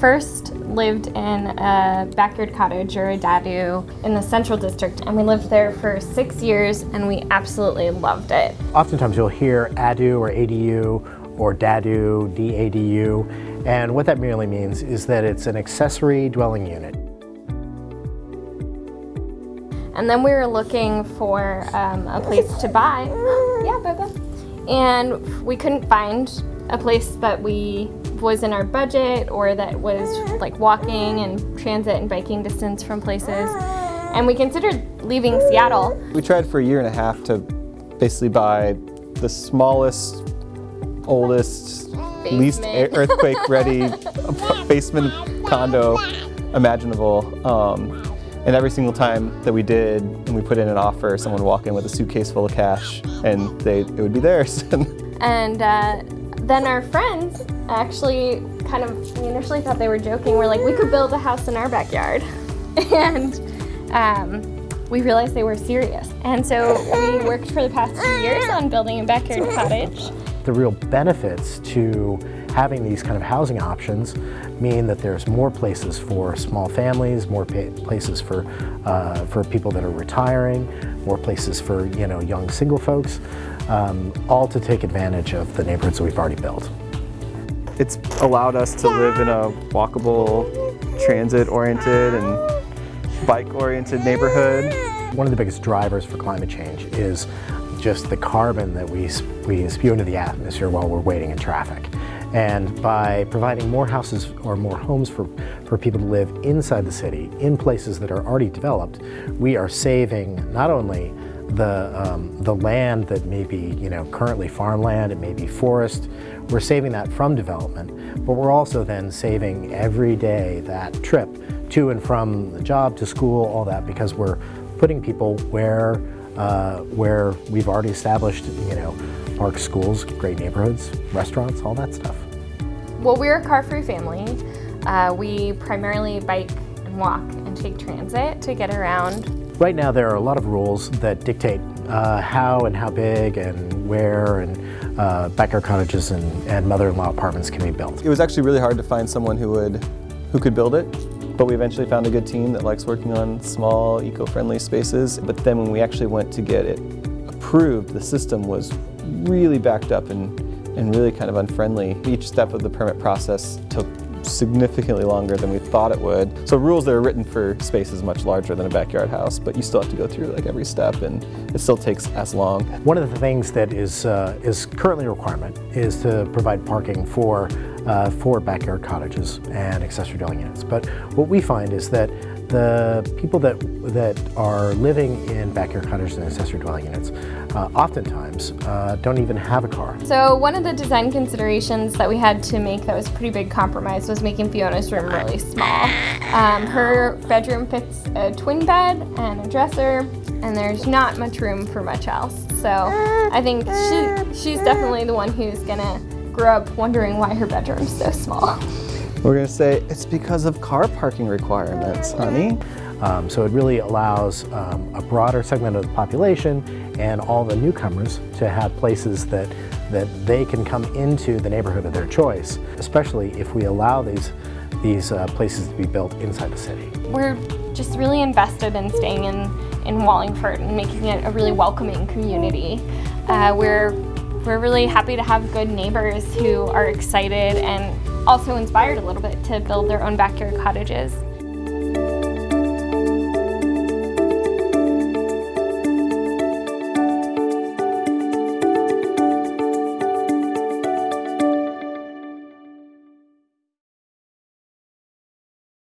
first lived in a backyard cottage or a dadu in the central district and we lived there for six years and we absolutely loved it. Oftentimes you'll hear ADU or ADU or DADU, DADU, and what that merely means is that it's an accessory dwelling unit. And then we were looking for um, a place to buy. yeah, Bubba. And we couldn't find a place that we was in our budget or that was like walking and transit and biking distance from places. And we considered leaving Seattle. We tried for a year and a half to basically buy the smallest, oldest, basement. least earthquake ready basement condo imaginable. Um, and every single time that we did, and we put in an offer, someone would walk in with a suitcase full of cash and they, it would be theirs. and uh, then our friends actually kind of, we initially thought they were joking. We're like, we could build a house in our backyard. and um, we realized they were serious. And so we worked for the past two years on building a backyard cottage. The real benefits to having these kind of housing options mean that there's more places for small families, more places for, uh, for people that are retiring, more places for you know, young single folks, um, all to take advantage of the neighborhoods that we've already built. It's allowed us to live in a walkable, transit-oriented and bike-oriented neighborhood. One of the biggest drivers for climate change is just the carbon that we, we spew into the atmosphere while we're waiting in traffic. And by providing more houses or more homes for, for people to live inside the city, in places that are already developed, we are saving not only the, um, the land that may be you know, currently farmland, it may be forest, we're saving that from development, but we're also then saving every day that trip to and from the job, to school, all that, because we're putting people where, uh, where we've already established you know, parks, schools, great neighborhoods, restaurants, all that stuff. Well, we're a car-free family. Uh, we primarily bike and walk and take transit to get around. Right now there are a lot of rules that dictate uh, how and how big and where and uh, backyard cottages and, and mother-in-law apartments can be built. It was actually really hard to find someone who would who could build it but we eventually found a good team that likes working on small eco-friendly spaces but then when we actually went to get it approved the system was really backed up and and really kind of unfriendly. Each step of the permit process took significantly longer than we thought it would. So rules that are written for spaces much larger than a backyard house, but you still have to go through like every step and it still takes as long. One of the things that is, uh, is currently a requirement is to provide parking for, uh, for backyard cottages and accessory dwelling units. But what we find is that the people that, that are living in backyard cottages and accessory dwelling units uh, oftentimes uh, don't even have a car. So one of the design considerations that we had to make that was pretty big compromise was making Fiona's room really small. Um, her bedroom fits a twin bed and a dresser and there's not much room for much else. So I think she, she's definitely the one who's gonna grow up wondering why her bedroom's so small. We're going to say it's because of car parking requirements, honey. Um, so it really allows um, a broader segment of the population and all the newcomers to have places that, that they can come into the neighborhood of their choice, especially if we allow these, these uh, places to be built inside the city. We're just really invested in staying in, in Wallingford and making it a really welcoming community. Uh, we're, we're really happy to have good neighbors who are excited and also inspired a little bit to build their own backyard cottages.